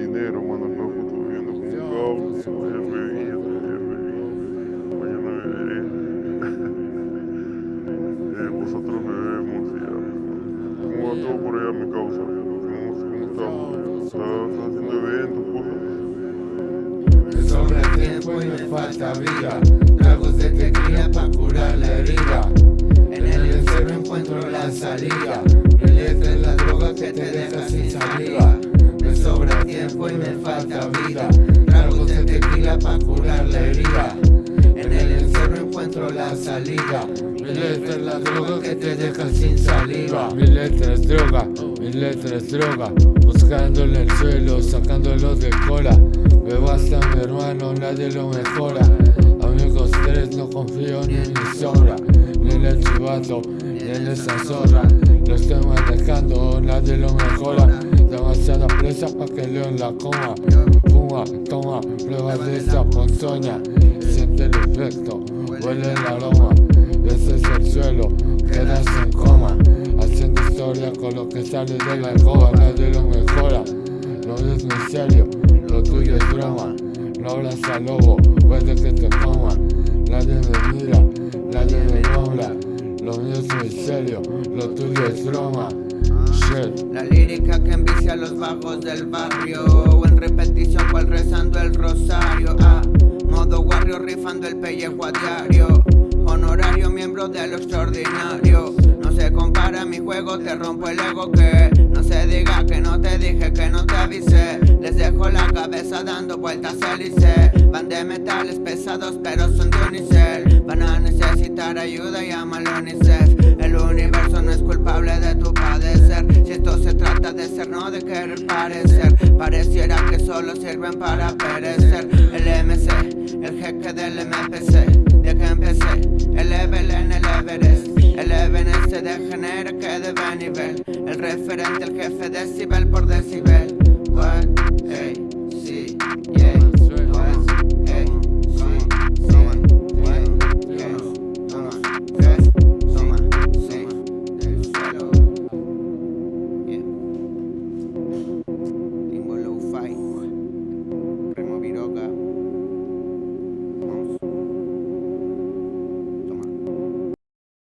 dinero, mano loco, estoy viviendo como un caos, jefe vida, jefe Mañana beberé. eh, vosotros bebemos, ya. Pues, ¿Cómo va todo por allá mi causa? ¿Cómo, está? ¿Estás haciendo eventos, cosas? Me sobra tiempo y me falta vida. Tragos de tequila para curar la herida. En el encerro encuentro la salida. Relieve la droga que te deja sin salida. Me sobra me falta vida. Tragos de tequila para curar la herida. En el encerro encuentro la salida. Mi letra es la droga que te deja sin saliva. Mi letra es droga, mi letra es droga Buscándole en el suelo, sacándolo de cola Bebo hasta mi hermano, nadie lo mejora Amigos tres, no confío ni en mi sombra Ni en el chivato, ni en esa zorra león la coma. Fuma, toma, prueba de esa ponzoña. Siente el efecto, huele el aroma. Ese es el suelo, quedas en coma. Haciendo historia con lo que sale de la alcoba Nadie lo mejora, no es muy serio Lo tuyo es broma, no hablas al lobo Puede que te coma, nadie me mira, nadie me nombra. Lo mío es muy serio, lo tuyo es broma. La lírica que envicia los vagos del barrio O en repetición cual rezando el rosario Ah, modo warrior rifando el pellejo a diario Honorario miembro de lo extraordinario. No se compara mi juego, te rompo el ego que No se diga que no te dije, que no te avisé. Les dejo la cabeza dando vueltas hélice Van de metales pesados pero son de unicel. Van a necesitar ayuda, llámalo UNICEF. El universo culpable de tu padecer. Si esto se trata de ser, no de querer parecer. Pareciera que solo sirven para perecer. El MC, el jeque del MPC de que empecé El level en el Everest. El Everest se degenera que debe nivel El referente, el jefe decibel por decibel. What? Dasi.